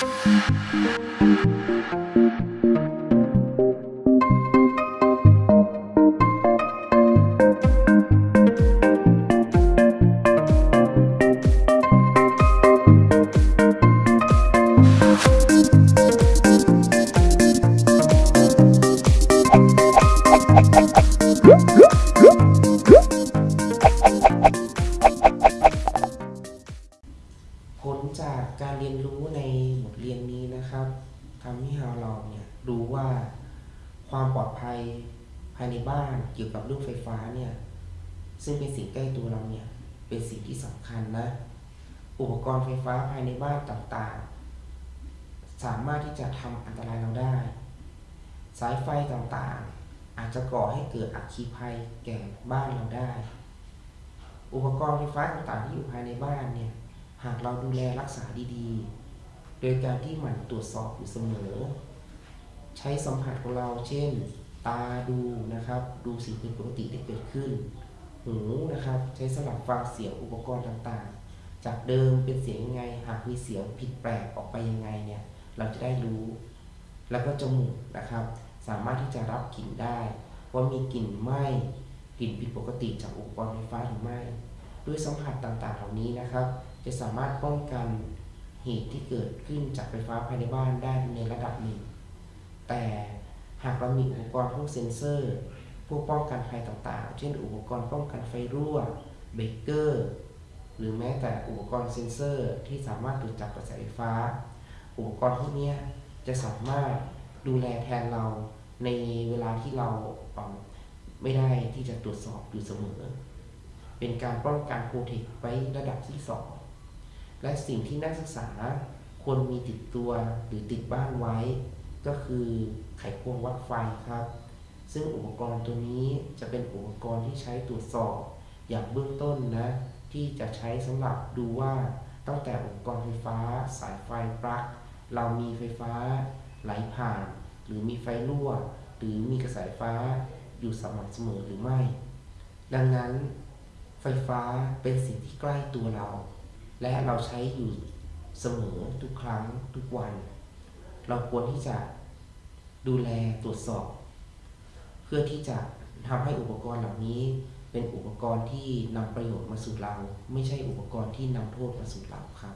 ผ นะครับทำให้เราเนี่ยรู้ว่าความปลอดภัยภายในบ้านเกี่ยวกับเรื่องไฟฟ้าเนี่ยซึ่งเป็นสิ่งใกล้ตัวเราเนี่ยเป็นสิ่งที่สำคัญนะ อุปกรณ์ไฟฟ้าภายในบ้านต่างๆ สามารถที่จะทำอันตรายเราได้ สายไฟต่างๆ อาจจะก่อให้เกิดอัคคีภัยแก่บ้านเราได้ อุปกรณ์ไฟฟ้าต่างๆที่อยู่ภายในบ้านเนี่ยหากเราดูแลรักษาดีๆ โดยการที่หมั่นตรวจสอบอยู่เสมอ ใช้สัมผัสของเราเช่น ตาดูนะครับ ดูสิ่งผิดปกติที่เกิดขึ้น หูนะครับ ใช้สำหรับฟังเสียงอุปกรณ์ต่างๆ จากเดิมเป็นเสียงยังไง หากมีเสียงผิดแปลกออกไปยังไงเนี่ย เราจะได้รู้ แล้วก็จมูกนะครับ สามารถที่จะรับกลิ่นได้ ว่ามีกลิ่นไหมกลิ่นผิดปกติจากอุปกรณ์ไฟฟ้าหรือไม่ ด้วยสัมผัสต่างๆ เหล่านี้นะครับ จะสามารถป้องกัน เหตุที่เกิดขึ้นจากไฟฟ้าภายในบ้านได้ในระดับหนึ่ง แต่หากเรามีอุปกรณ์พวกเซ็นเซอร์พวกป้องกันภัยต่างๆ เช่น อุปกรณ์ป้องกันไฟรั่ว เบรกเกอร์ หรือแม้แต่อุปกรณ์เซ็นเซอร์ที่สามารถตรวจจับกระแสไฟฟ้า อุปกรณ์พวกนี้จะสามารถดูแลแทนเราในเวลาที่เราไม่ได้ที่จะตรวจสอบอยู่เสมอ เป็นการป้องกันโปรเทคไว้ระดับที่2 และสิ่งที่นักศึกษาควรมีติดตัวหรือติดบ้านไว้ ก็คือไขควงวัดไฟครับ ซึ่งอุปกรณ์ตัวนี้จะเป็นอุปกรณ์ที่ใช้ตรวจสอบ อย่างเบื้องต้นนะ ที่จะใช้สำหรับดูว่าตั้งแต่อุปกรณ์ไฟฟ้า สายไฟปลั๊กเรามีไฟฟ้าไหลผ่าน หรือมีไฟรั่ว หรือมีกระแสไฟฟ้าอยู่สม่ำเสมอหรือไม่ ดังนั้น ไฟฟ้าเป็นสิ่งที่ใกล้ตัวเรา และเราใช้อยู่เสมอทุกครั้งทุกวัน เราควรที่จะดูแลตรวจสอบ เพื่อที่จะทำให้อุปกรณ์เหล่านี้เป็นอุปกรณ์ที่นำประโยชน์มาสู่เรา ไม่ใช่อุปกรณ์ที่นำโทษมาสู่เราครับ